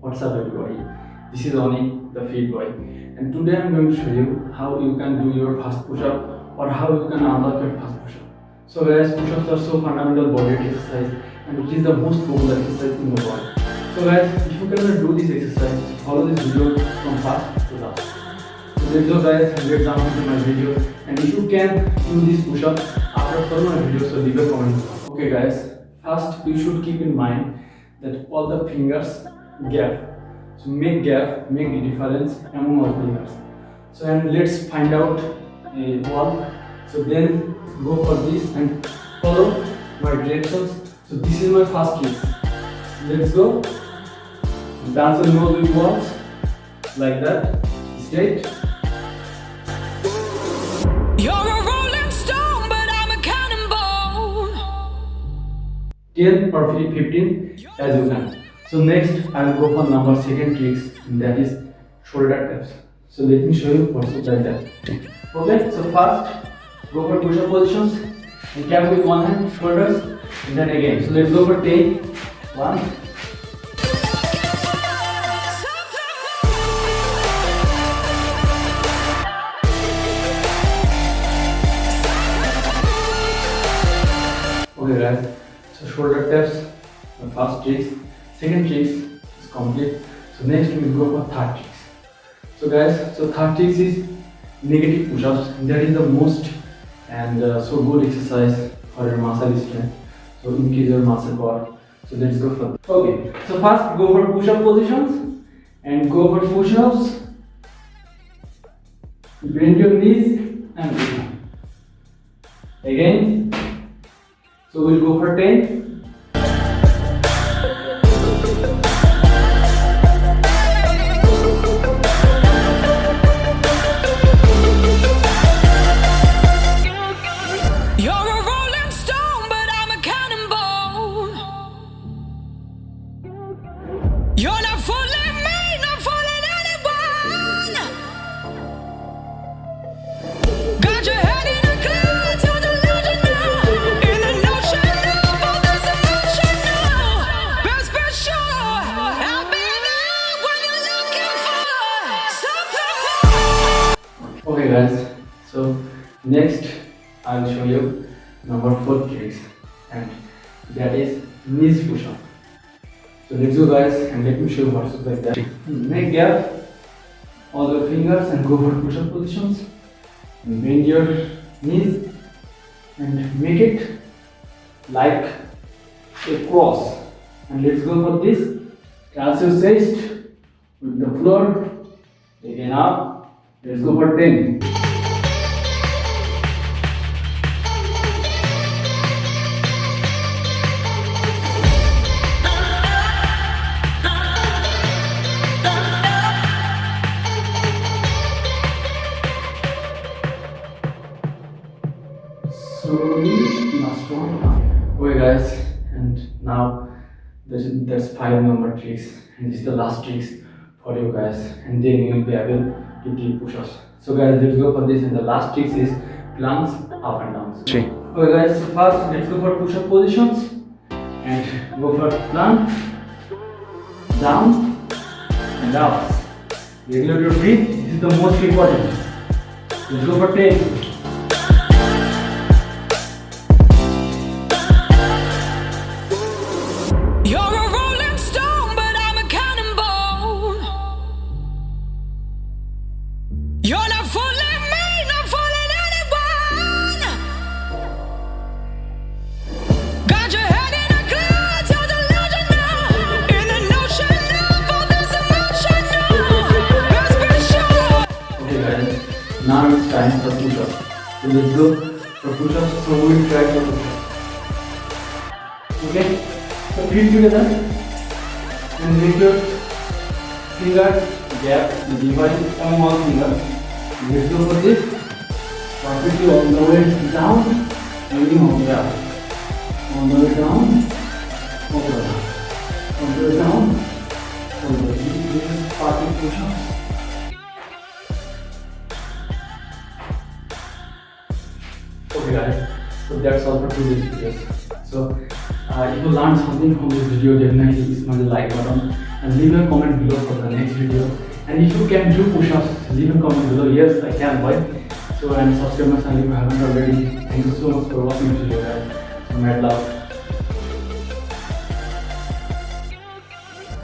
What's up everybody? This is Oni, the Fit Boy, and today I'm going to show you how you can do your fast push-up or how you can unlock your fast push-up. So guys, push-ups are so fundamental body exercise and it is the most popular exercise in the world. So guys, if you cannot do this exercise, follow this video from fast to last. So let's go guys down into my video and if you can do this push-up after following my video, so leave a comment. Okay guys, first you should keep in mind that all the fingers gap. So make gap, make the difference among all fingers. So and let's find out a one. So then go for this and follow my directions. So this is my first trick. Let's go. Dance on nose with walls like that. Straight. You're 10 or 15 as you can. So next I will go for number second tricks and that is shoulder taps. So let me show you what's like that. Okay, so first go for push-up positions and tap with one hand, shoulders, and then again. So let's go for 10. One, Okay guys, so shoulder taps, the first tricks, second tricks is complete. So next we will go for third tricks. So guys, so third tricks is negative push-ups. That is the most and uh, so good exercise for your muscle strength. So increase your muscle power. So let's go for. Okay, so first go for push-up positions and go for push-ups. Bend your knees and. Again, so we'll go for 10. Okay guys, so next I'll show you number 4 tricks and that is knees push up. So let's go guys and let me show you what's like that. Make gap all your fingers and go for push up positions. Bend your knees and make it like a cross. And let's go for this. Touch your chest with the floor. Again up. Let's go for 10. slowly last one. Okay guys. And now that's, that's five number tricks. And this is the last tricks for you guys. And then you will be able push-ups so guys let's go for this. And the last tricks is planks up and down Three. okay guys so first let's go for push-up positions. And go for plank down and up. Regulate your breath. This is the most important. Let's go for 10 time for push-ups. So let's go for push-ups. So we will try for push-ups. Okay, so feet together and make your fingers gap divide among all fingers. Let's go for this. Perfectly all the way down, ending all the way up. All the way down, all the way up. All the way down, all the way. This is perfect push-ups. Okay guys, so So that's all for today's videos. So uh, if you learned something from this video, definitely smash the like button and leave a comment below for the next video. And if you can do push-ups, leave a comment below. Yes, I can, boy. So and subscribe my channel if you haven't already. Thank you so much for watching this video, guys. So mad love.